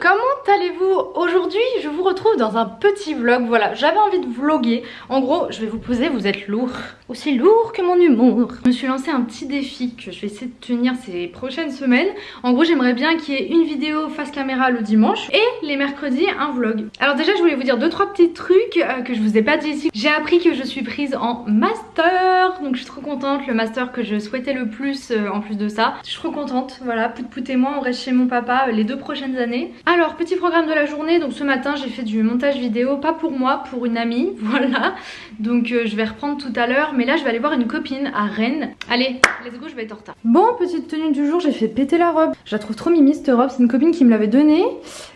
comment allez-vous Aujourd'hui? Je vous retrouve dans un petit vlog, voilà j'avais envie de vlogger. En gros je vais vous poser, vous êtes lourd, aussi lourd que mon humour. Je me suis lancé un petit défi que je vais essayer de tenir ces prochaines semaines. En gros j'aimerais bien qu'il y ait une vidéo face caméra le dimanche et les mercredis un vlog. Alors déjà je voulais vous dire deux trois petits trucs euh, que je vous ai pas dit ici. J'ai appris que je suis prise en master, donc je suis trop contente, le master que je souhaitais le plus euh, en plus de ça. Je suis trop contente, voilà, Pout Pout et moi on reste chez mon papa euh, les deux prochaines années. Alors petit programme de la journée, donc ce matin j'ai fait du montage vidéo, pas pour moi, pour une amie, voilà. Donc je vais reprendre tout à l'heure, là je vais aller voir une copine à Rennes Allez, let's go, je vais être en retard Bon, petite tenue du jour, j'ai fait péter la robe Je la trouve trop mimi cette robe, c'est une copine qui me l'avait donnée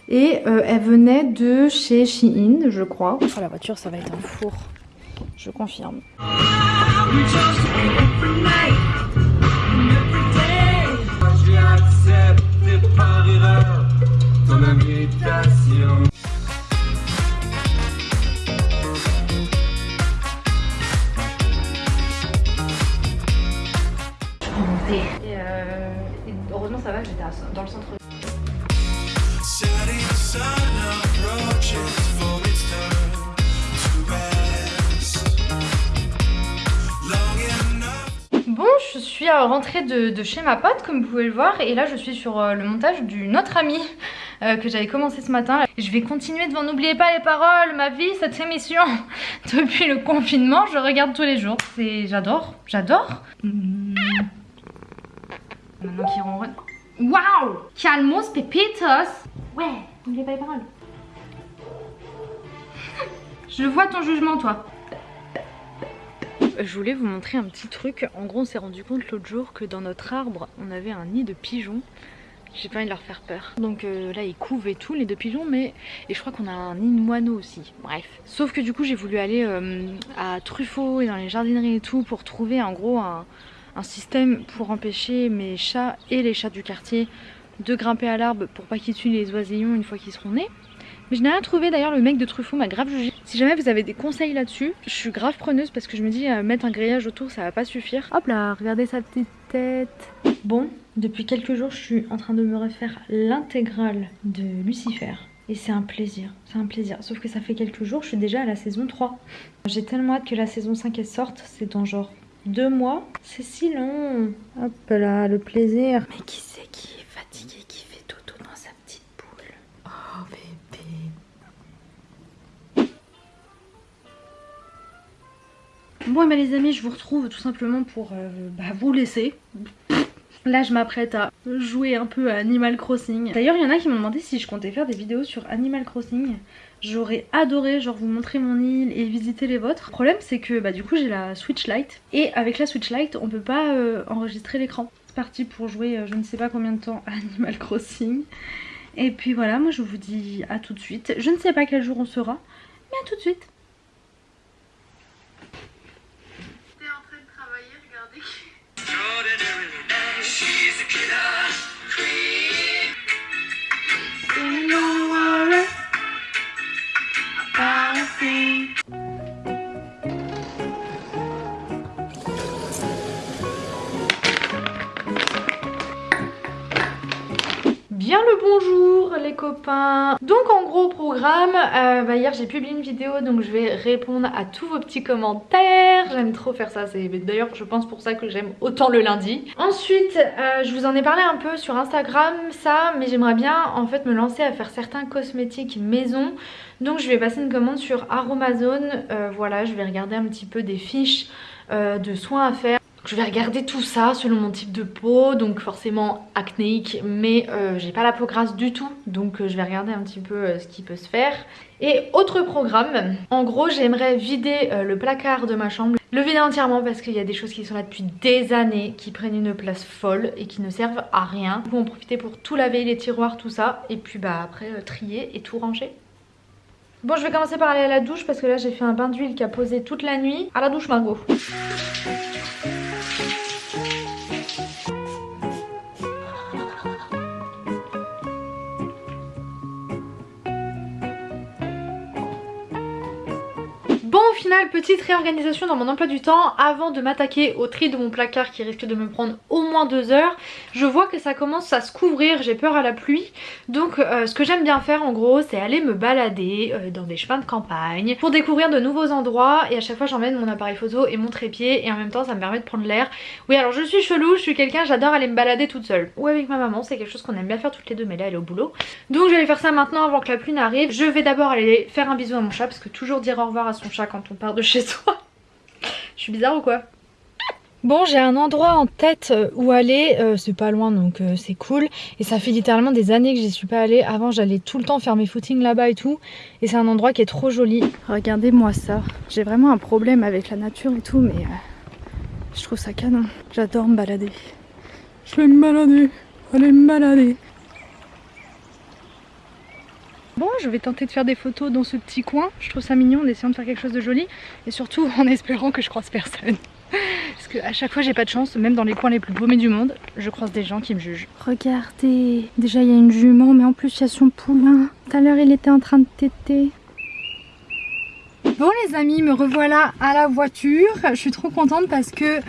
et euh, elle venait de chez Shein, je crois. Oh la voiture, ça va être un four. Je confirme. Suis rentrée de, de, chez ma pote comme vous pouvez le voir et là je suis sur euh, le montage d'une autre amie euh, que j'avais commencé ce matin. Je vais continuer devant N'oubliez pas les paroles, ma vie, cette émission depuis le confinement, je regarde tous les jours. C'est J'adore, j'adore. Mmh. Maintenant qu'il ronronne. Waouh Calmos Pepitos Ouais, n'oubliez pas les paroles. Je vois ton jugement toi. Je voulais vous montrer un petit truc. En gros, on s'est rendu compte l'autre jour que dans notre arbre, on avait un nid de pigeons. J'ai pas envie de leur faire peur. Donc euh, là, ils couvent et tout, les deux pigeons, mais... Et je crois qu'on a un nid de moineaux aussi. Bref. Sauf que du coup, j'ai voulu aller euh, à Truffaut et dans les jardineries et tout pour trouver en gros un, un système pour empêcher mes chats et les chats du quartier de grimper à l'arbre pour pas qu'ils tuent les oisillons une fois qu'ils seront nés. Mais je n'ai rien trouvé d'ailleurs, le mec de Truffaut m'a grave jugé. Si jamais vous avez des conseils là-dessus, je suis grave preneuse parce que je me dis euh, mettre un grillage autour ça va pas suffire. Hop là, regardez sa petite tête. Bon, depuis quelques jours je suis en train de me refaire l'intégrale de Lucifer. Et c'est un plaisir, c'est un plaisir. Sauf que ça fait quelques jours, je suis déjà à la saison 3. J'ai tellement hâte que la saison 5 elle sorte, c'est dans genre deux mois. C'est si long. Hop là, le plaisir. Mais qui Bon bah les amis, je vous retrouve tout simplement pour euh, bah, vous laisser. Là je m'apprête à jouer un peu à Animal Crossing. D'ailleurs il y en a qui m'ont demandé si je comptais faire des vidéos sur Animal Crossing. J'aurais adoré genre vous montrer mon île et visiter les vôtres. Le problème c'est que bah du coup j'ai la Switch Lite et avec la Switch Lite on peut pas euh, enregistrer l'écran. C'est parti pour jouer euh, je ne sais pas combien de temps à Animal Crossing. Et puis voilà moi je vous dis à tout de suite. Je ne sais pas quel jour on sera mais à tout de suite. Bien Donc en gros programme, euh, bah, hier j'ai publié une vidéo donc je vais répondre à tous vos petits commentaires. J'aime trop faire ça, c'est d'ailleurs je pense pour ça que j'aime autant le lundi. Ensuite euh, je vous en ai parlé un peu sur Instagram ça mais j'aimerais bien en fait me lancer à faire certains cosmétiques maison. Donc je vais passer une commande sur Aromazone, euh, voilà je vais regarder un petit peu des fiches de soins à faire je vais regarder tout ça selon mon type de peau, donc forcément acnéique, mais euh, j'ai pas la peau grasse du tout, donc euh, je vais regarder un petit peu euh, ce qui peut se faire. Et autre programme, en gros j'aimerais vider le placard de ma chambre, le vider entièrement parce qu'il y a des choses qui sont là depuis des années, qui prennent une place folle et qui ne servent à rien. Vous en profiter pour tout laver, les tiroirs, tout ça, et puis bah après trier et tout ranger. Bon je vais commencer par aller à la douche parce que là j'ai fait un bain d'huile qui a posé toute la nuit. À la douche Margot petite réorganisation dans mon emploi du temps avant de m'attaquer au tri de mon placard qui risque de me prendre au moins deux heures. Je vois que ça commence à se couvrir, j'ai peur à la pluie. Donc euh, ce que j'aime bien faire en gros c'est aller me balader euh, dans des chemins de campagne pour découvrir de nouveaux endroits et à chaque fois j'emmène mon appareil photo et mon trépied et en même temps ça me permet de prendre l'air. Oui alors je suis chelou, je suis quelqu'un, j'adore aller me balader toute seule. Ou avec ma maman, c'est quelque chose qu'on aime bien faire toutes les deux mais là elle est au boulot. Donc je vais faire ça maintenant avant que la pluie n'arrive. Je vais d'abord aller faire un bisou à mon chat parce que toujours dire au revoir à son chat quand on part de chez soi. je suis bizarre ou quoi? Bon j'ai un endroit en tête euh, où aller, euh, c'est pas loin donc euh, c'est cool et ça fait littéralement des années que j'y suis pas allée, avant j'allais tout le temps faire mes footings là-bas et tout et c'est un endroit qui est trop joli. Regardez moi ça, j'ai vraiment un problème avec la nature et tout mais je trouve ça canon, j'adore me balader. Je vais me balader, aller me balader. Bon, je vais tenter de faire des photos dans ce petit coin. Je trouve ça mignon en essayant de faire quelque chose de joli. Et surtout en espérant que je croise personne. Parce qu'à chaque fois j'ai pas de chance, même dans les coins les plus paumés du monde, je croise des gens qui me jugent. Regardez, déjà il y a une jument, mais en plus il y a son poulain. Tout à l'heure il était en train de téter. Bon les amis, me revoilà à la voiture. Je suis trop contente parce que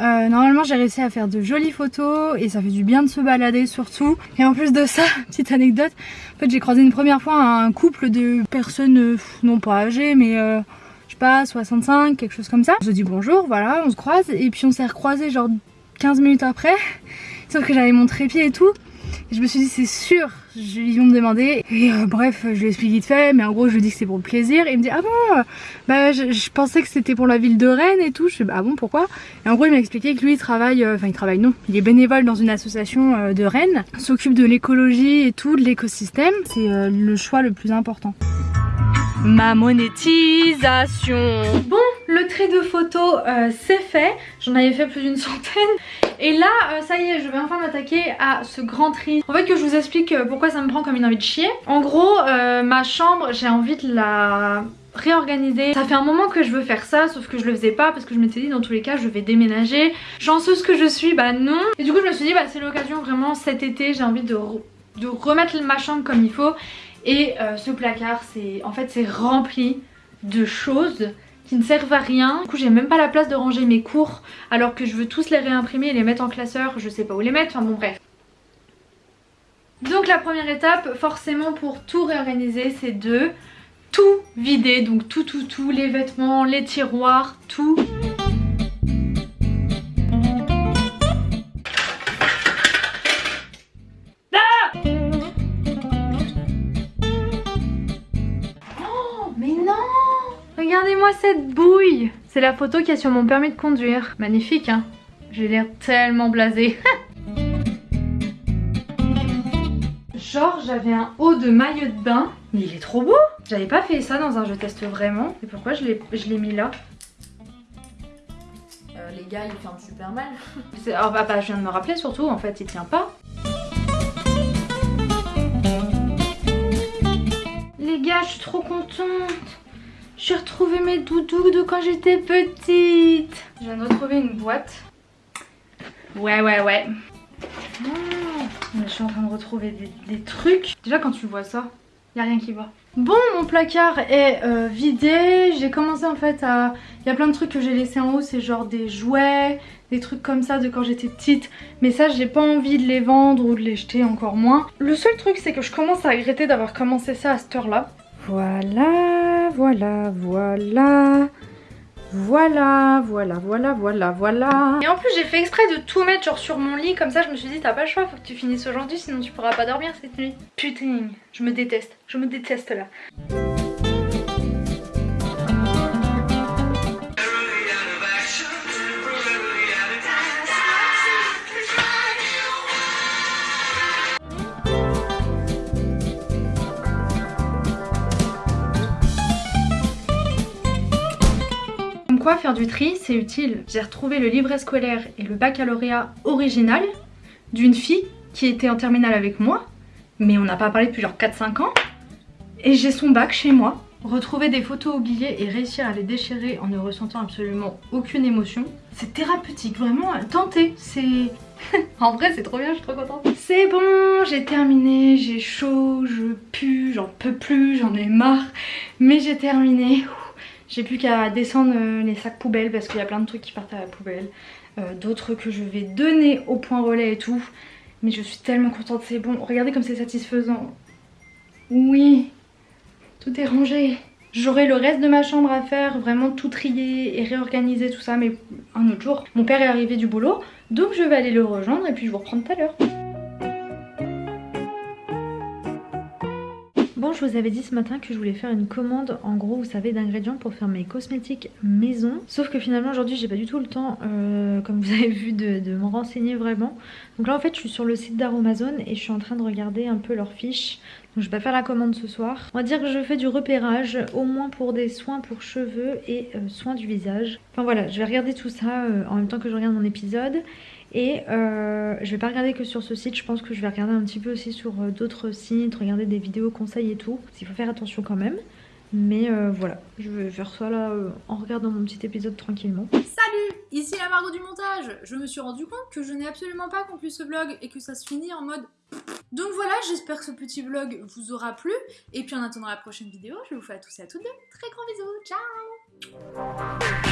euh, normalement j'ai réussi à faire de jolies photos et ça fait du bien de se balader surtout. Et en plus de ça, petite anecdote, en fait j'ai croisé une première fois un couple de personnes euh, non pas âgées mais euh, je sais pas 65 quelque chose comme ça. On se dit bonjour voilà on se croise et puis on s'est recroisé genre 15 minutes après sauf que j'avais mon trépied et tout je me suis dit c'est sûr, ils vont me demander. Et euh, bref, je lui explique vite fait, mais en gros je lui dis que c'est pour le plaisir. Et il me dit ah bon, euh, bah je, pensais que c'était pour la ville de Rennes et tout. Je fais bah ah bon pourquoi? Et en gros il m'a expliqué que lui il travaille, euh, enfin il travaille non, il est bénévole dans une association de Rennes, s'occupe de l'écologie et tout, de l'écosystème. C'est le choix le plus important. Ma monétisation Bon, le trait de photos c'est fait. J'en avais fait plus d'une centaine. Et là, euh, ça y est, je vais enfin m'attaquer à ce grand tri. En fait, que je vous explique euh, pourquoi ça me prend comme une envie de chier. En gros, euh, ma chambre, j'ai envie de la réorganiser. Ça fait un moment que je veux faire ça, sauf que je le faisais pas parce que je m'étais dit dans tous les cas je vais déménager. Chanceuse que je suis, bah non. Et du coup je me suis dit bah c'est l'occasion vraiment cet été, j'ai envie de, de remettre ma chambre comme il faut. Et ce placard, c'est en fait c'est rempli de choses qui ne servent à rien. Du coup j'ai même pas la place de ranger mes cours alors que je veux tous les réimprimer et les mettre en classeur, je sais pas où les mettre, enfin bon bref. Donc la première étape forcément pour tout réorganiser c'est de tout vider, donc tout tout tout, les vêtements, les tiroirs, tout. Regardez-moi cette bouille C'est la photo qu'il y a sur mon permis de conduire. Magnifique, hein J'ai l'air tellement blasée. Genre, j'avais un haut de maillot de bain. Mais il est trop beau J'avais pas fait ça dans un je teste vraiment. Et pourquoi je l'ai mis là? Euh, Les gars, il ferment super mal. oh, bah, bah, je viens de me rappeler surtout, en fait, il tient pas. Les gars, je suis trop contente j'ai retrouvé mes doudous de quand j'étais petite. Je viens de retrouver une boîte. Ouais, ouais, ouais. Oh, je suis en train de retrouver des, trucs. Déjà quand tu vois ça, il a rien qui va. Bon, mon placard est euh, vidé. J'ai commencé en fait à... Il y a plein de trucs que j'ai laissé en haut. C'est genre des jouets, des trucs comme ça de quand j'étais petite. Mais ça, j'ai pas envie de les vendre ou de les jeter encore moins. Le seul truc, c'est que je commence à regretter d'avoir commencé ça à cette heure-là. Voilà, voilà, voilà. Voilà, voilà, voilà, voilà, voilà. Et en plus j'ai fait exprès de tout mettre genre sur mon lit, comme ça je me suis dit t'as pas le choix, faut que tu finisses aujourd'hui sinon tu pourras pas dormir cette nuit. Putain, je me déteste, je me déteste là. Faire du tri, c'est utile. J'ai retrouvé le livret scolaire et le baccalauréat original d'une fille qui était en terminale avec moi, mais on n'a pas parlé depuis genre 4-5 ans. Et j'ai son bac chez moi. Retrouver des photos oubliées et réussir à les déchirer en ne ressentant absolument aucune émotion, c'est thérapeutique, vraiment, tentez, c'est... en vrai c'est trop bien, je suis trop contente. C'est bon, j'ai terminé, j'ai chaud, je pue, j'en peux plus, j'en ai marre, mais j'ai terminé J'ai plus qu'à descendre euh, les sacs poubelles parce qu'il y a plein de trucs qui partent à la poubelle. Euh, d'autres que je vais donner au point relais et tout. Mais je suis tellement contente, c'est bon. Regardez comme c'est satisfaisant. Oui, tout est rangé. J'aurai le reste de ma chambre à faire, vraiment tout trier et réorganiser tout ça, mais un autre jour. Mon père est arrivé du boulot, donc je vais aller le rejoindre et puis je vous reprends tout à l'heure. Bon, je vous avais dit ce matin que je voulais faire une commande, en gros, vous savez, d'ingrédients pour faire mes cosmétiques maison. Sauf que finalement, aujourd'hui, j'ai pas du tout le temps, euh, comme vous avez vu, de, me renseigner vraiment. Donc là, en fait, je suis sur le site d'Aromazone et je suis en train de regarder un peu leurs fiches. Donc je vais pas faire la commande ce soir. On va dire que je fais du repérage, au moins pour des soins pour cheveux et euh, soins du visage. Enfin voilà, je vais regarder tout ça euh, en même temps que je regarde mon épisode. Et euh, je vais pas regarder que sur ce site, je pense que je vais regarder un petit peu aussi sur euh, d'autres sites, regarder des vidéos conseils et tout. Il faut faire attention quand même. Mais euh, voilà, je vais faire ça là euh, en regardant mon petit épisode tranquillement. Salut Ici la Margot du montage Je me suis rendu compte que je n'ai absolument pas conclu ce vlog et que ça se finit en mode... Donc voilà, j'espère que ce petit vlog vous aura plu. Et puis en attendant la prochaine vidéo, je vous fais à tous et à toutes de très grands bisous. Ciao